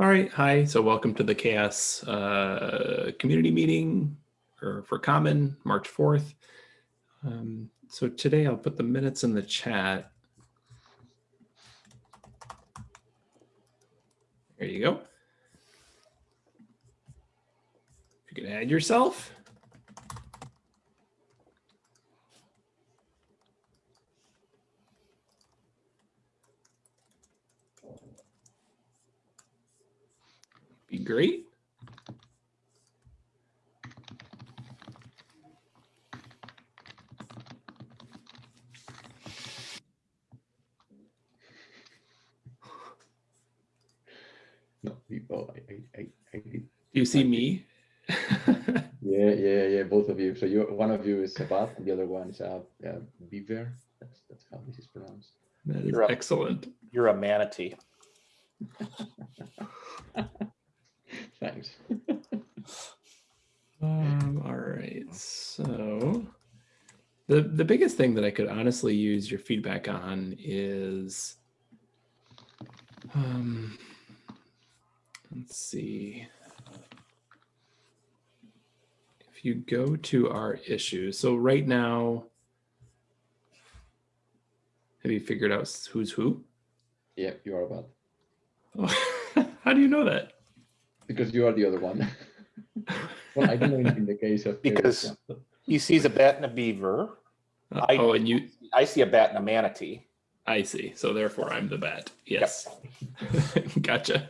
All right, hi. So welcome to the CHAOSS uh, community meeting or for Common, March 4th. Um, so today I'll put the minutes in the chat. There you go. You can add yourself. Be great. No, people. I, I, I, I. Do you see me? Yeah, yeah, yeah. Both of you. So you, one of you is a bat, and the other one is a, a beaver. That's that's how this is pronounced. That is You're up. excellent. You're a manatee. Thanks. Um, all right, so the the biggest thing that I could honestly use your feedback on is, um, let's see. If you go to our issues, so right now, have you figured out who's who? Yeah, you are about. Oh, how do you know that? Because you are the other one. well, I don't know in the case of Because- He sees a bat and a beaver. Uh, I- oh, and you, I see a bat and a manatee. I see. So therefore I'm the bat. Yes. gotcha.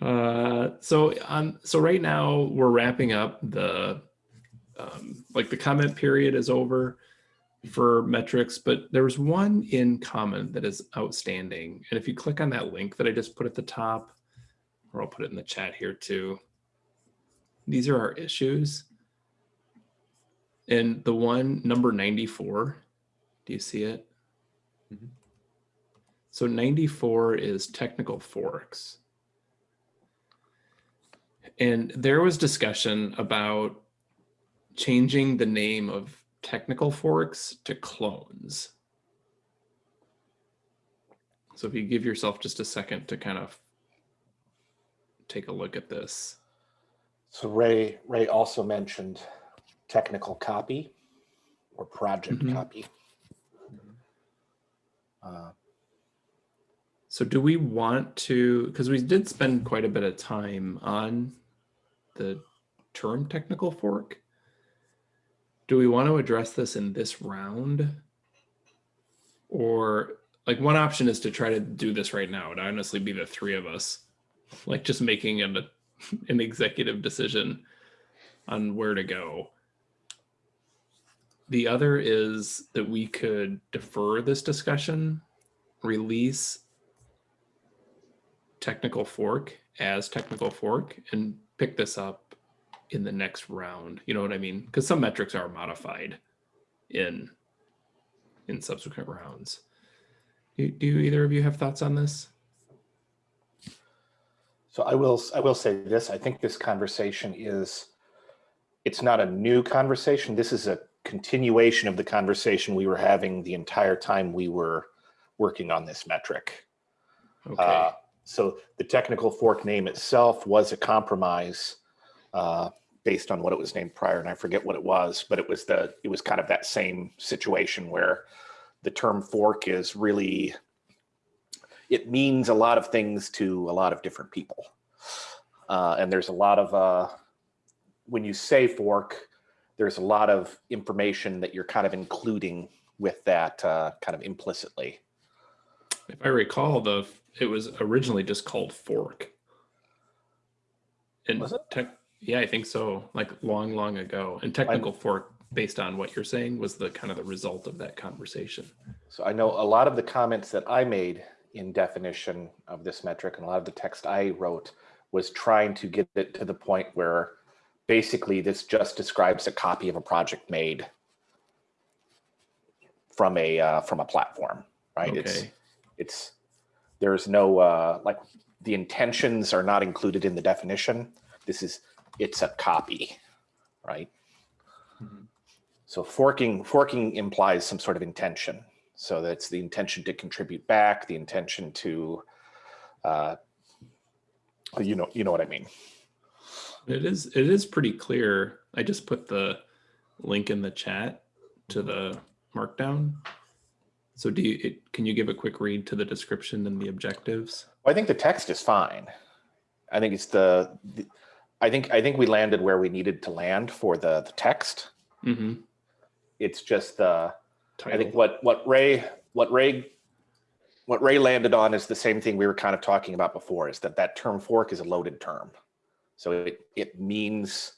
Uh, so on, so right now we're wrapping up the, um, like the comment period is over for metrics, but there was one in common that is outstanding. And if you click on that link that I just put at the top, or I'll put it in the chat here too. These are our issues. And the one number 94, do you see it? Mhm. So 94 is technical forks. And there was discussion about changing the name of technical forks to clones. So if you give yourself just a second to kind of take a look at this. So Ray, Ray also mentioned technical copy or project Mhm. copy. Uh, So do we want to, because we did spend quite a bit of time on the term technical fork. Do we want to address this in this round? Or like one option is to try to do this right now. It'd honestly be the three of us, like just making an, an executive decision on where to go. The other is that we could defer this discussion, release technical fork as technical fork and pick this up in the next round. You know what I mean? Because some metrics are modified in in subsequent rounds. Do, do either of you have thoughts on this? So I will, I will say this, I think this conversation is, it's not a new conversation. This is a continuation of the conversation we were having the entire time we were working on this metric. Okay. Uh, So the technical fork name itself was a compromise uh, based on what it was named prior, and I forget what it was, but it was the, it was kind of that same situation where the term fork is really, it means a lot of things to a lot of different people. Uh, And there's a lot of, uh, when you say fork, there's a lot of information that you're kind of including with that uh, kind of implicitly. if I recall, the it was originally just called fork. And Was it? tech, yeah, I think so. Like long, long ago. And technical fork, based on what you're saying, was the kind of the result of that conversation. So I know a lot of the comments that I made in definition of this metric and a lot of the text I wrote was trying to get it to the point where basically this just describes a copy of a project made from a uh, from a platform, right? It's Okay. it's there's no uh, like the intentions are not included in the definition. This is it's a copy, right? Mhm. So forking forking implies some sort of intention. So that's the intention to contribute back, the intention to uh, You know, you know what I mean. It is it is pretty clear. I just put the link in the chat to the markdown. So do you it, can you give a quick read to the description and the objectives? I think the text is fine. I think it's the, the I think I think we landed where we needed to land for the the text. Mm-hmm. It's just the I think what what Ray what Ray what Ray landed on is the same thing we were kind of talking about before is that that term fork is a loaded term. So it it means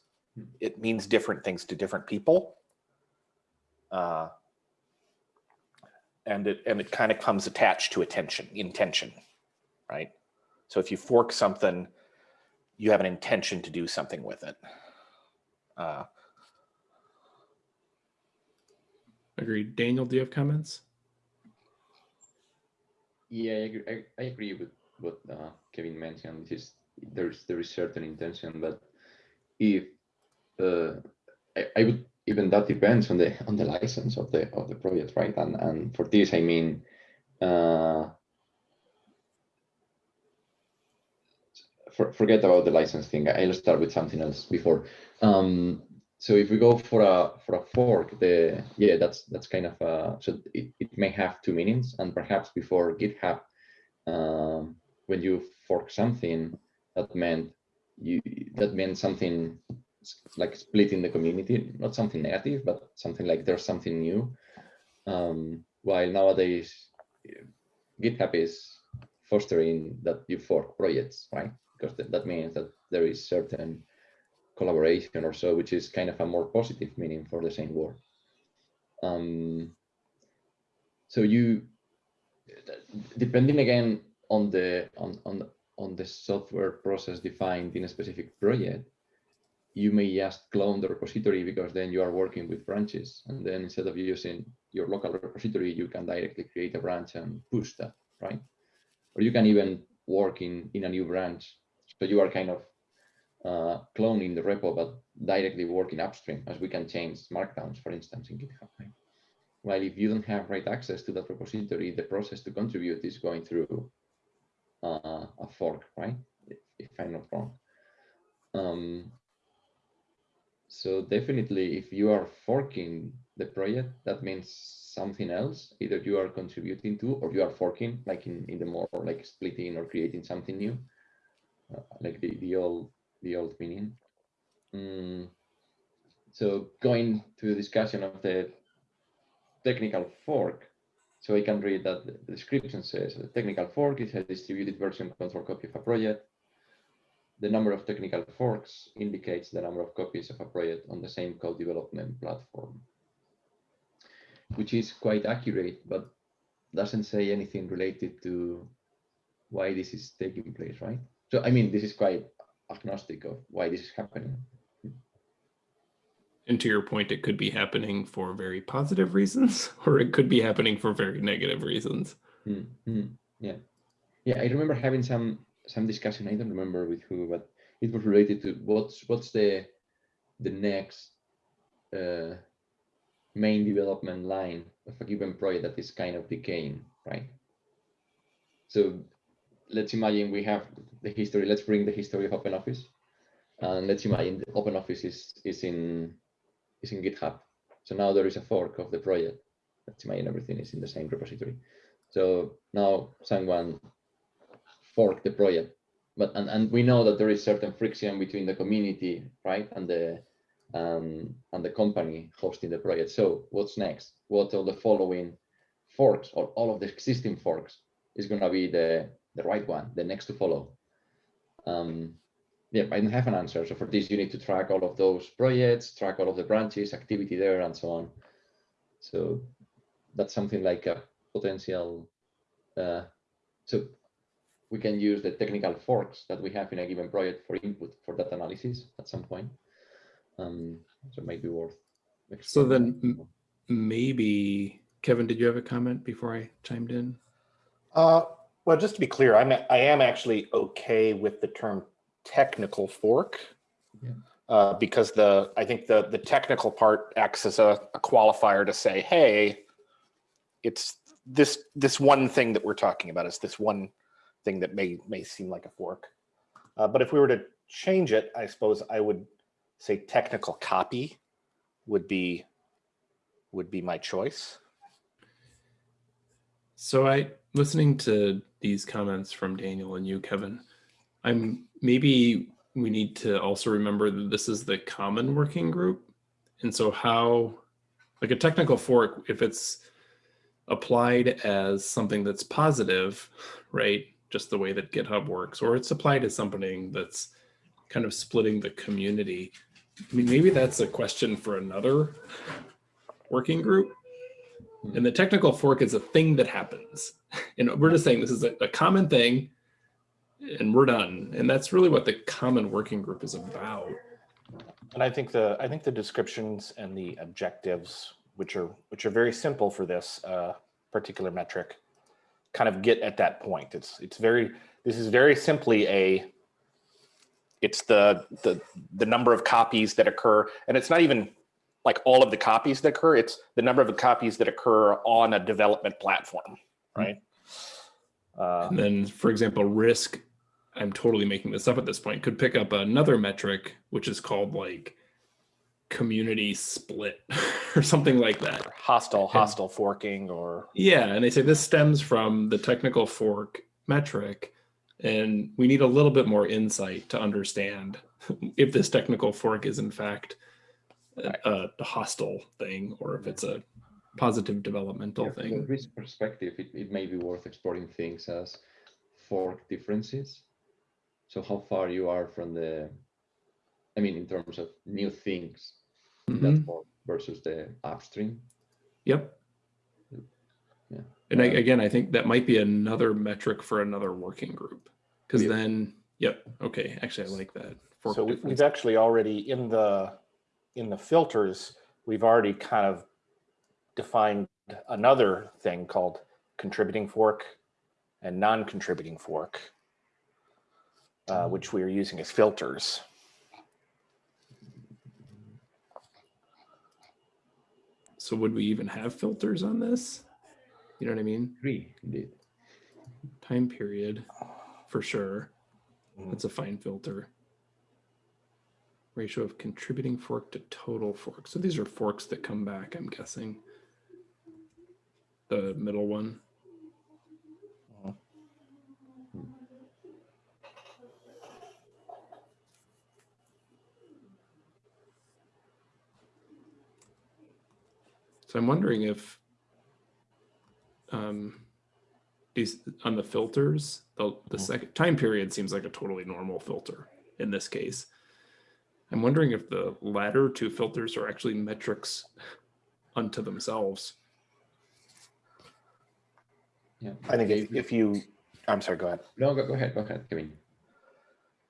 it means different things to different people. Uh, and it and it kind of comes attached to attention, intention, right? So if you fork something, you have an intention to do something with it. Uh, Agreed. Daniel, do you have comments? Yeah, I agree, I, I agree with what uh, Kevin mentioned. Is there's there is certain intention, but if uh, I, I would even that depends on the on the license of the of the project, right? And and for this, I mean, uh, for, forget about the license thing. I'll start with something else before. Um, so if we go for a for a fork, the yeah, that's that's kind of so it, it may have two meanings, and perhaps before GitHub, um, when you fork something, that meant you that meant something like splitting the community, not something negative, but something like there's something new. Um, while nowadays, GitHub is fostering that you fork projects, right? Because that means that there is certain collaboration or so, which is kind of a more positive meaning for the same word. Um, so you, depending again on the on on on the software process defined in a specific project, you may just clone the repository because then you are working with branches, and then instead of using your local repository, you can directly create a branch and push that, right? Or you can even work in in a new branch, so you are kind of uh, cloning the repo, but directly working upstream, as we can change markdowns, for instance, in GitHub. Right? While if you don't have right access to that repository, the process to contribute is going through uh, a fork, right? If, if I'm not wrong. Um, so definitely, if you are forking the project, that means something else. Either you are contributing to, or you are forking, like in, in the more like splitting or creating something new, uh, like the, the old the old meaning. Mm, so going to the discussion of the technical fork, so I can read that the description says a technical fork is a distributed version control copy of a project. The number of technical forks indicates the number of copies of a project on the same code development platform, which is quite accurate, but doesn't say anything related to why this is taking place, right? So, I mean, this is quite agnostic of why this is happening. And to your point, it could be happening for very positive reasons, or it could be happening for very negative reasons. Mm, mm, yeah, yeah. I remember having some some discussion. I don't remember with who, but it was related to what's what's the the next uh, main development line of a given project that is kind of decaying, right? So let's imagine we have the history. Let's bring the history of OpenOffice, and let's imagine the OpenOffice is is in is in GitHub. So now there is a fork of the project. Let's imagine everything is in the same repository. So now someone forked the project, but and, and we know that there is certain friction between the community, right, and the um, and the company hosting the project. So what's next? What are the following forks or all of the existing forks is going to be the the right one, the next to follow? Um, yeah, I don't have an answer. So for this, you need to track all of those projects, track all of the branches, activity there, and so on. So that's something like a potential. Uh, so we can use the technical forks that we have in a given project for input for that analysis at some point. Um, so it might be worth. So then maybe, Kevin, did you have a comment before I chimed in? Uh, well, just to be clear, I'm, I am actually okay with the term technical fork. Yeah. Uh, because the, I think the, the technical part acts as a, a qualifier to say, hey, it's this, this one thing that we're talking about is this one thing that may, may seem like a fork. Uh, but if we were to change it, I suppose I would say technical copy would be would be my choice. So I, listening to these comments from Daniel and you, Kevin, I'm, maybe we need to also remember that this is the common working group. And so how, like a technical fork, if it's applied as something that's positive, right? Just the way that GitHub works, or it's applied as something that's kind of splitting the community. I mean, maybe that's a question for another working group. And the technical fork is a thing that happens. And we're just saying this is a, a common thing and we're done. And that's really what the common working group is about. And I think the I think the descriptions and the objectives, which are which are very simple for this uh, particular metric, kind of get at that point. It's it's very this is very simply a it's the the the number of copies that occur, and it's not even like all of the copies that occur. It's the number of the copies that occur on a development platform, right? Uh, And then, for example, risk, I'm totally making this up at this point, could pick up another metric, which is called like community split or something like that. hostile hostile forking or Yeah, and they say this stems from the technical fork metric, and we need a little bit more insight to understand if this technical fork is in fact a, a hostile thing or if it's a positive developmental Yeah, From a thing. risk perspective, it, it may be worth exploring things as fork differences. So how far you are from the, I mean, in terms of new things in that Mhm. fork versus the upstream. Yep. Yeah. And I, Uh, again, I think that might be another metric for another working group. Because Yeah. then, yep, okay, actually, I like that. Fork so we, difference. we've actually already in the in the filters we've already kind of defined another thing called contributing fork and non-contributing fork uh, which we are using as filters So would we even have filters on this? You know what I mean? Three, indeed. Time period, for sure. Mm. That's a fine filter. Ratio of contributing fork to total fork. So these are forks that come back, I'm guessing. The middle one. So I'm wondering if um, these on the filters, the, the Mhm. second time period seems like a totally normal filter in this case. I'm wondering if the latter two filters are actually metrics unto themselves. Yeah. i think if, if you i'm sorry go ahead No, go, go ahead, go ahead, Kevin.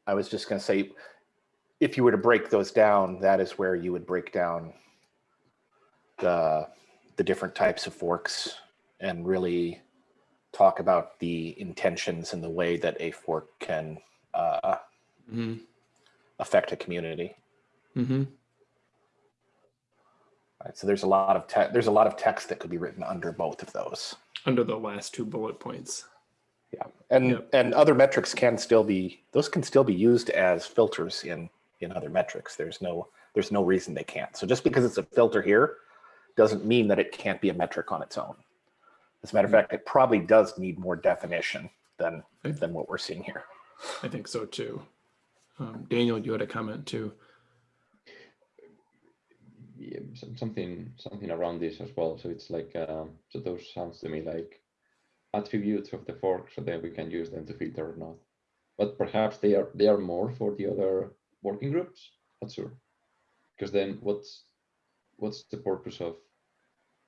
I was just going to say, if you were to break those down, that is where you would break down the the different types of forks and really talk about the intentions and the way that a fork can uh, Mm-hmm. Affect a community. Mm-hmm. Right? So there's a lot of te- there's a lot of text that could be written under both of those. Under the last two bullet points. Yeah, and Yep. and other metrics can still be those can still be used as filters in in other metrics. There's no there's no reason they can't. So just because it's a filter here doesn't mean that it can't be a metric on its own. As a matter of fact, it probably does need more definition than than what we're seeing here. I think so too. Um, Daniel, you had a comment too. yeah, something something around this as well. So it's like um, so those sounds to me like attributes of the fork, so then we can use them to filter or not. But perhaps they are they are more for the other working groups. Not sure, because then what's what's the purpose of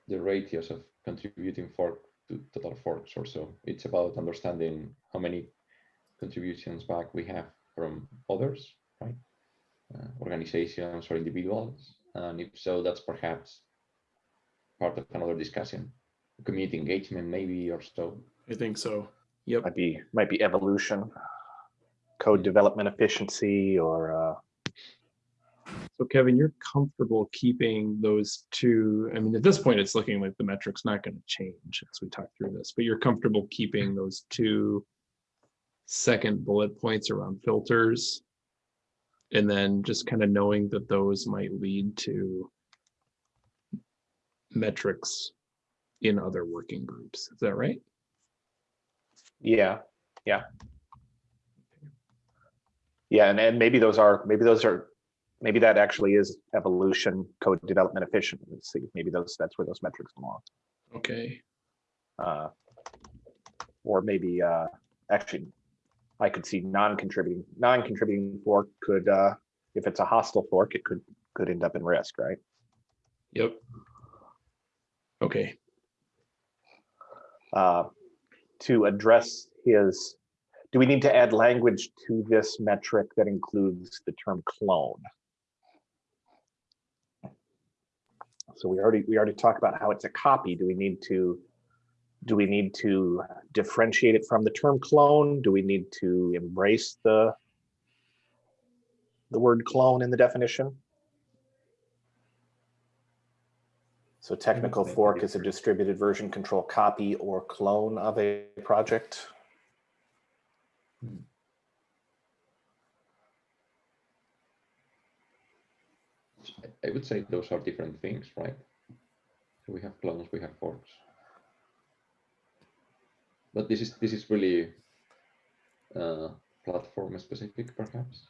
the ratios of contributing fork to total forks or so? It's about understanding how many contributions back we have from others, right? Uh, organizations or individuals. And if so, that's perhaps part of another discussion. Community engagement, maybe, or so. I think so. Yep. Might be might be evolution, code development efficiency, or uh, So Kevin, you're comfortable keeping those two. I mean, at this point, it's looking like the metric's not going to change as we talk through this, but you're comfortable keeping those two second bullet points around filters. And then just kind of knowing that those might lead to metrics in other working groups. Is that right? Yeah, yeah. Yeah, and, and maybe those are, maybe those are, maybe that actually is evolution, code development efficiency. Maybe those, that's where those metrics belong. Okay. Uh, Or maybe, uh, actually, I could see non-contributing, non-contributing fork could, uh, if it's a hostile fork, it could, could end up in risk, right? Yep. Okay. uh, to address his, do we need to add language to this metric that includes the term clone? So we already, we already talked about how it's a copy. Do we need to, do we need to differentiate it from the term clone? Do we need to embrace the, the word clone in the definition? So technical fork is a distributed version control copy or clone of a project. Hmm. I would say those are different things, right? So we have clones, we have forks. But this is this is really uh, platform specific, perhaps.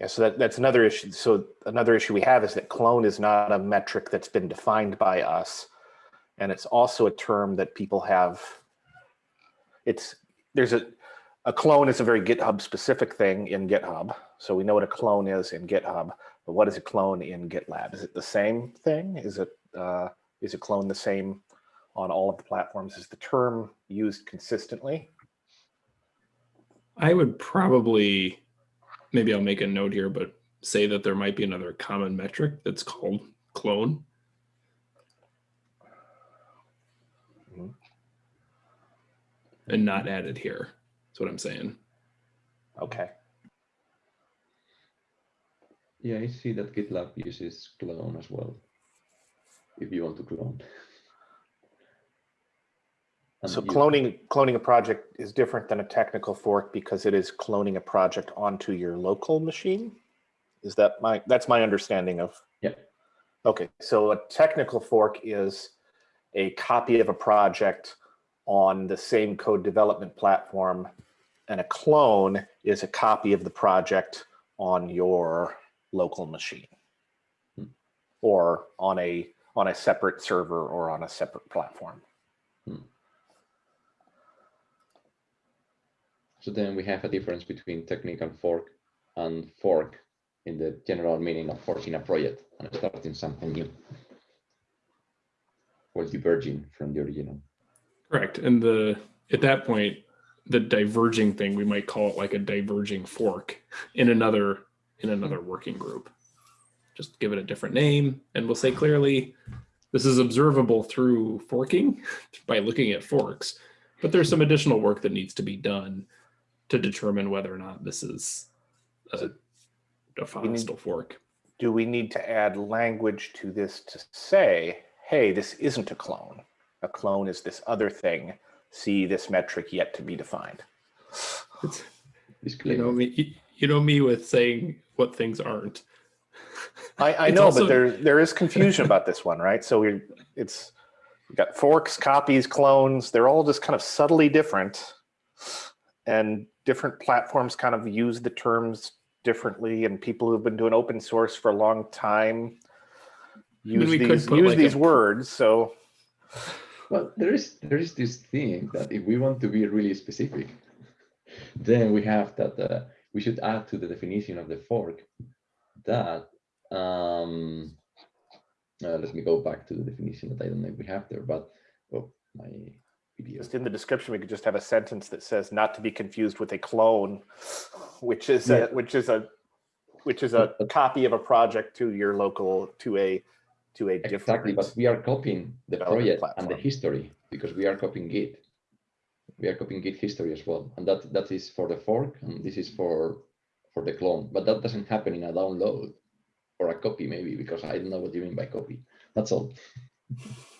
Yeah, so that, that's another issue. So another issue we have is that clone is not a metric that's been defined by us. And it's also a term that people have. It's, there's a, a clone is a very GitHub specific thing in GitHub. So we know what a clone is in GitHub, but what is a clone in GitLab? Is it the same thing? Is it, uh, is a clone the same on all of the platforms? Is the term used consistently? I would probably, maybe I'll make a note here, but say that there might be another common metric that's called clone. Mhm. And not added here. That's what I'm saying. Okay. Yeah, I see that GitLab uses clone as well. If you want to clone. So cloning, cloning a project is different than a technical fork because it is cloning a project onto your local machine? Is that my, that's my understanding of? Yeah. Okay, so a technical fork is a copy of a project on the same code development platform. And a clone is a copy of the project on your local machine. Hmm. Or on a, on a separate server or on a separate platform. So then we have a difference between technical fork and fork in the general meaning of forking a project and starting something new. Or diverging from the original. Correct. And the, at that point, the diverging thing, we might call it like a diverging fork in another, in another working group. Just give it a different name and we'll say clearly, this is observable through forking by looking at forks, but there's some additional work that needs to be done to determine whether or not this is a, a need- hostile fork. do we need to add language to this to say, hey, this isn't a clone. A clone is this other thing. See this metric yet to be defined. It's, you know me, you know me with saying what things aren't. I, I know, also- but there there is confusion about this one, right? So we it's we've got forks, copies, clones. They're all just kind of subtly different, and different platforms kind of use the terms differently. And people who've been doing open source for a long time use we could these use like these pr- words. So Well, there is there is this thing that if we want to be really specific, then we have that uh, we should add to the definition of the fork that um, uh, let me go back to the definition that I don't know if we have there, but oh my video. Just in the description, we could just have a sentence that says not to be confused with a clone, which is Yeah. a, which is a, which is a copy of a project to your local, to a, to a Exactly, different. but we are copying the project and the history because we are copying Git. We are copying Git history as well, and that that is for the fork, and this is for for the clone. But that doesn't happen in a download or a copy, maybe because I don't know what you mean by copy. That's all.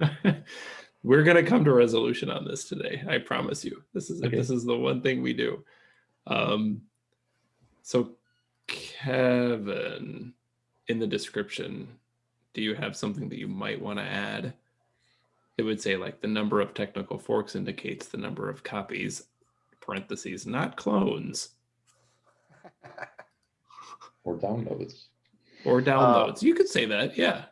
we're gonna come to resolution on this today. I promise you. This is Okay. this is the one thing we do. Um, so Kevin, in the description, do you have something that you might want to add? It would say like the number of technical forks indicates the number of copies, parentheses, not clones Or downloads. or downloads. you could say that, yeah.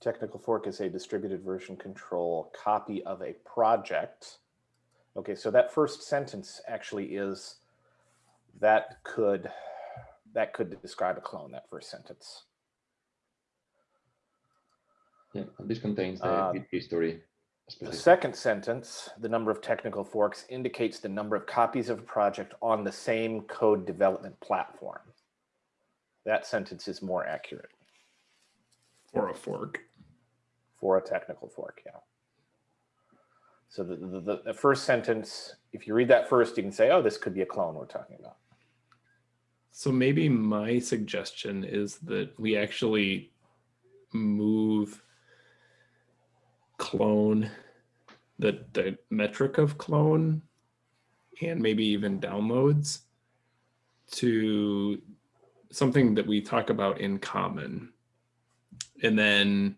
Technical fork is a distributed version control copy of a project. Okay, so that first sentence actually is that could that could describe a clone. That first sentence. Yeah, and this contains the Uh, Git history. The second sentence, the number of technical forks indicates the number of copies of a project on the same code development platform. That sentence is more accurate Or a fork. For a technical fork, yeah. So the, the, the, first sentence, if you read that first, you can say, oh, this could be a clone we're talking about. So maybe my suggestion is that we actually move clone the the metric of clone and maybe even downloads to something that we talk about in common. And then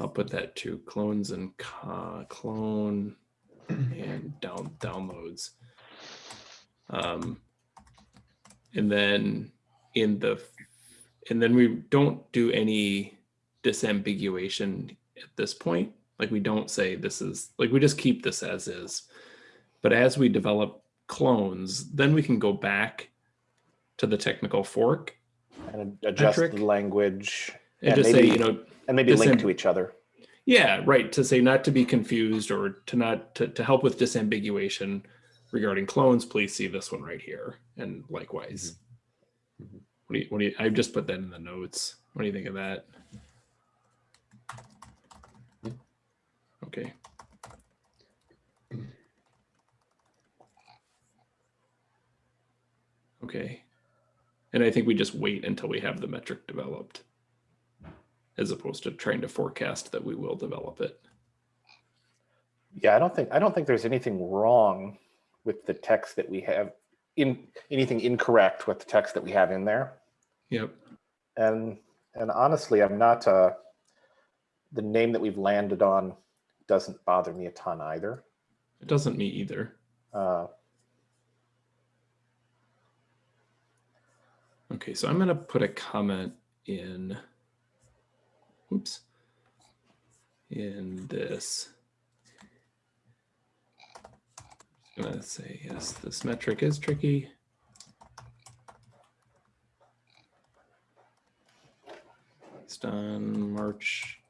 I'll put that to clones and co- clone and down downloads. Um, and then in the and then we don't do any disambiguation at this point like we don't say this is like we just keep this as is but as we develop clones then we can go back to the technical fork And adjust Metric. the language and Yeah, just say you know and maybe link to each other. yeah right to say not to be confused or to not to, to help with disambiguation regarding clones please see this one right here and likewise. Mhm. what do you what do you i just put that in the notes. What do you think of that? Okay. Okay. And i think we just wait until we have the metric developed as opposed to trying to forecast that we will develop it. Yeah, I don't think I don't think there's anything wrong with the text that we have in anything incorrect with the text that we have in there. yep. And and honestly, I'm not uh the name that we've landed on doesn't bother me a ton either. it doesn't me either. Uh, Okay, so I'm gonna put a comment in, oops, in this. Just gonna say, yes, this metric is tricky. It's on March.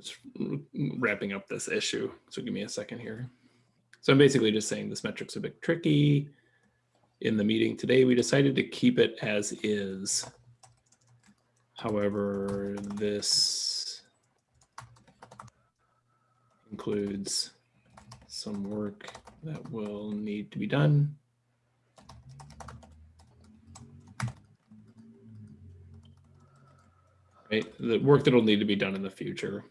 Just wrapping up this issue. So give me a second here. So I'm basically just saying this metric's a bit tricky. In the meeting today, we decided to keep it as is. However, this includes some work that will need to be done. Right, the work that will need to be done in the future.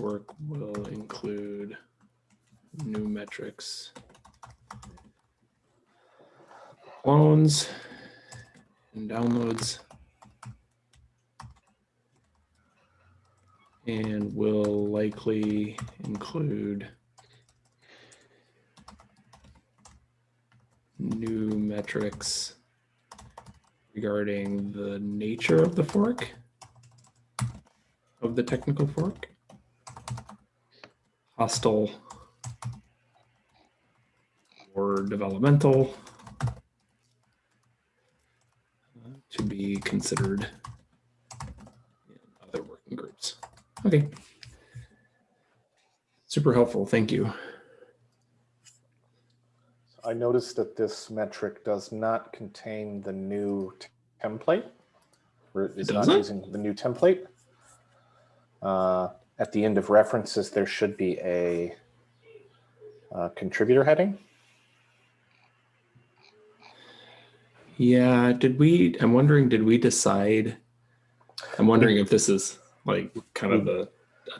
Work will include new metrics, clones, and downloads. And will likely include new metrics regarding the nature of the fork, of the technical fork, hostile or developmental, to be considered in other working groups. Okay. Super helpful. Thank you. I noticed that this metric does not contain the new template. It's not doesn't? using the new template. Uh, At the end of references, there should be a uh, contributor heading. Yeah, did we, I'm wondering, did we decide? I'm wondering if this is like kind of a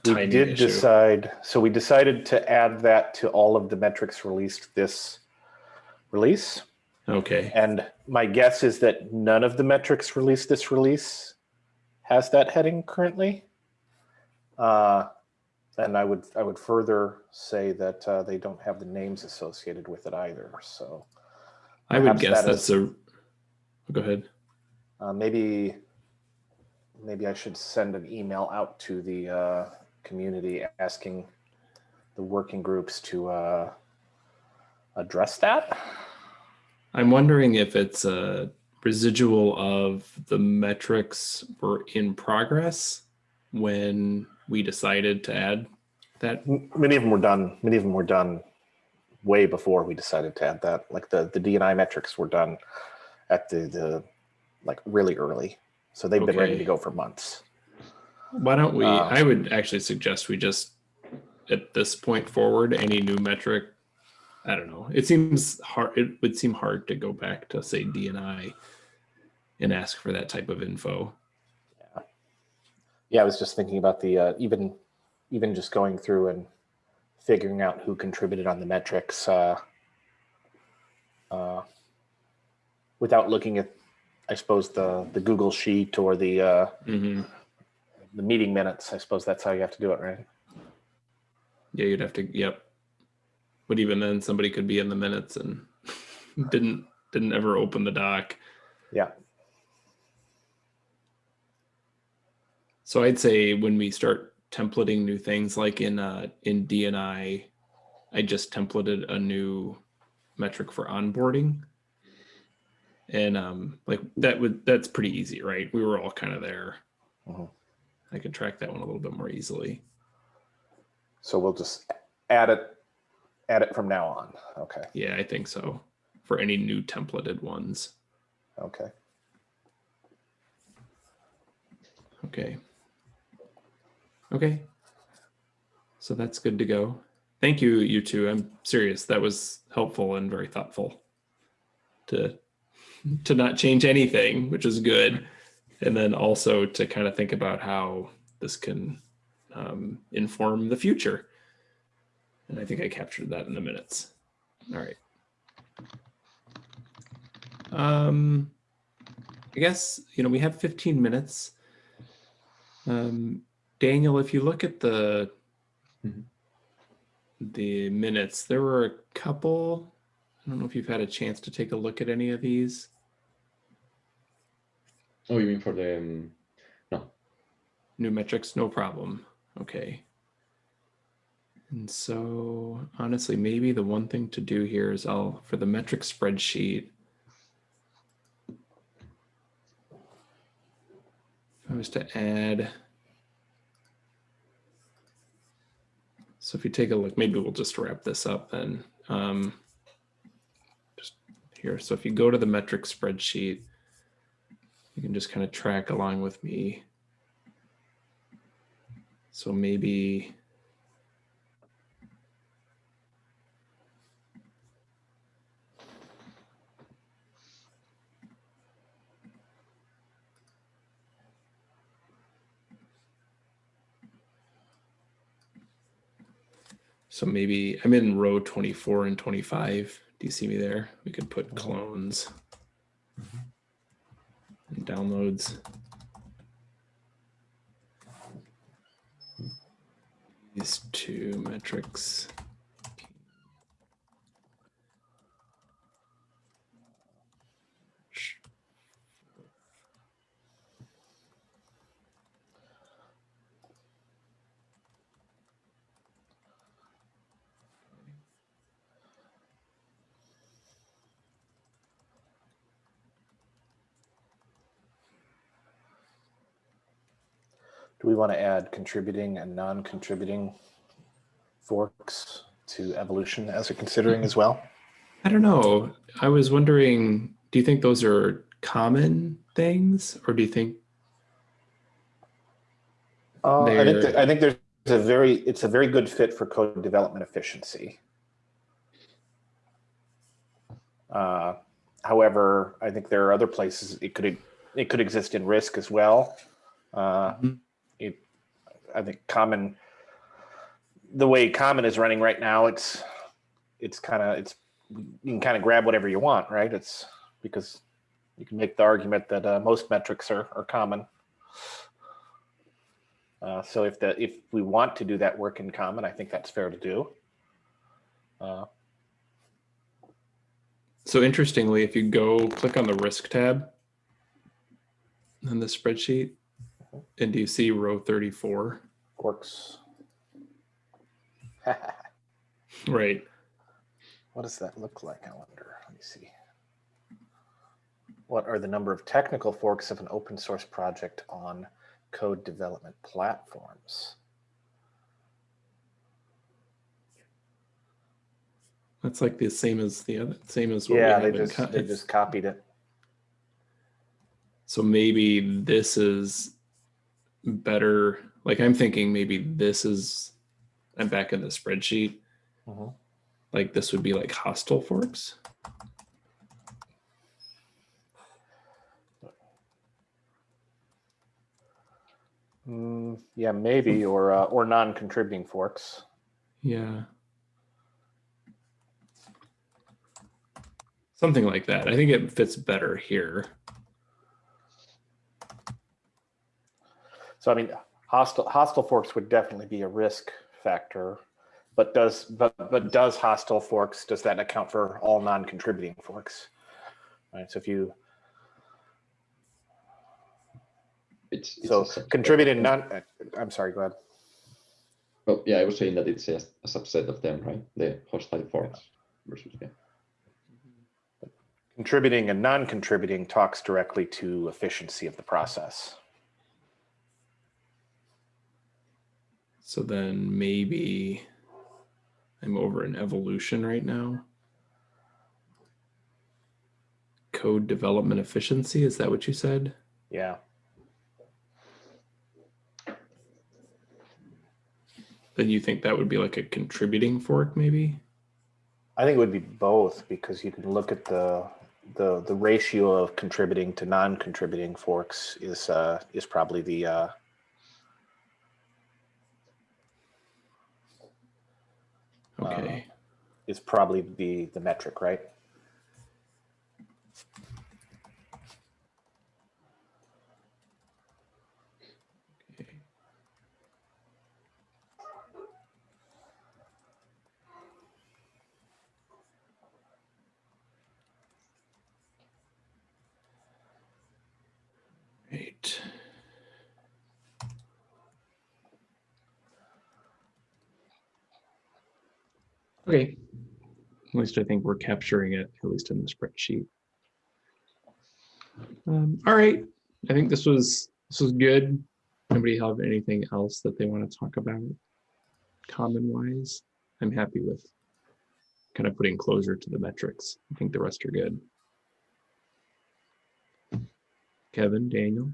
a We did issue. decide, so we decided to add that to all of the metrics released this release. Okay, And my guess is that none of the metrics released this release has that heading currently. Uh, and I would I would further say that uh, they don't have the names associated with it either. So I would guess that that's is- a, go ahead. uh, maybe maybe I should send an email out to the uh, community asking the working groups to uh, address that. I'm wondering if it's a residual of the metrics were in progress when we decided to add that. Many of them were done. Many of them were done way before we decided to add that. Like the the DNI metrics were done at the the like really early, so they've been ready to go for months. Why don't we, Uh, I would actually suggest we just, at this point forward, any new metric, I don't know, it seems hard, it would seem hard to go back to say DNI and ask for that type of info. Yeah, I was just thinking about the uh, even even just going through and figuring out who contributed on the metrics uh, uh, without looking at, I suppose the the Google sheet or the uh, hmm the meeting minutes. I suppose that's how you have to do it, right? Yeah, you'd have to, yep. But even then, somebody could be in the minutes and didn't, didn't ever open the doc. Yeah. So I'd say when we start templating new things, like in uh in DNI, I just templated a new metric for onboarding. And um like that would that's pretty easy, right? We were all kind of there. Mhm. I could track that one a little bit more easily. So we'll just add it add it from now on. Okay. Yeah, I think so. For any new templated ones. Okay. Okay. Okay. So that's good to go. Thank you, you two. I'm serious. That was helpful and very thoughtful to to not change anything, which is good. And then also to kind of think about how this can um, inform the future. And I think I captured that in the minutes. All right. Um, I guess, you know, we have 15 minutes. Um, Daniel, if you look at the Mhm. the minutes, there were a couple. I don't know if you've had a chance to take a look at any of these. Oh, you mean for the um, no? New metrics, no problem. Okay. And so honestly, maybe the one thing to do here is I'll, for the metric spreadsheet, if I was to add, so if you take a look, maybe we'll just wrap this up then. Um, just here. So if you go to the metric spreadsheet, you can just kind of track along with me. So maybe So maybe I'm in row 24 and 25. Do you see me there? We could put mm-hmm. clones mm-hmm. and downloads. These two metrics. Do we want to add contributing and non-contributing forks to evolution as we're considering as well? I don't know. I was wondering, do you think those are common things or do you think Uh, I think I think there's a very it's a very good fit for code development efficiency. Uh, however, I think there are other places it could it could exist in risk as well. Uh, Mhm. it, I think common the way common is running right now, it's it's kind of it's you can kind of grab whatever you want, right? It's because you can make the argument that uh, most metrics are, are common. Uh, so if the if we want to do that work in common, I think that's fair to do. Uh, So interestingly, if you go click on the risk tab in the spreadsheet, and do you see row 34? works. Right. what does that look like? I wonder. Let me see. What are the number of technical forks of an open source project on code development platforms? That's like the same as the other, same as what we Yeah, they just they just copied it. So maybe this is better. Like I'm thinking maybe this is, I'm back in the spreadsheet. Mhm. Like this would be like hostile forks. Mm, yeah, maybe or uh, or non-contributing forks. Yeah. Something like that. I think it fits better here. So I mean, hostile hostile forks would definitely be a risk factor, but does but but does hostile forks does that account for all non-contributing forks? Right. So if you It's, it's so contributing non, uh, I'm sorry. Go ahead. Oh, yeah, I was saying that it's a, a subset of them, right? The hostile forks versus yeah. Contributing and non-contributing talks directly to efficiency of the process. So then maybe I'm over in evolution right now. Code development efficiency, is that what you said? Yeah. Then you think that would be like a contributing fork, maybe? I think it would be both because you can look at the the the ratio of contributing to non-contributing forks is uh, is probably the uh, Um, okay. is probably the the metric, right? okay. Right. Okay. At least I think we're capturing it, at least in the spreadsheet. Um, all right. I think this was this was good. Anybody have anything else that they want to talk about? Common wise, I'm happy with kind of putting closure to the metrics. I think the rest are good. Kevin, Daniel,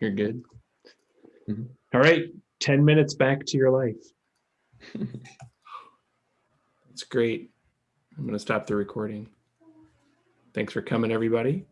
you're good. Mhm. All right, 10 minutes back to your life. That's great. I'm going to stop the recording. Thanks for coming, everybody.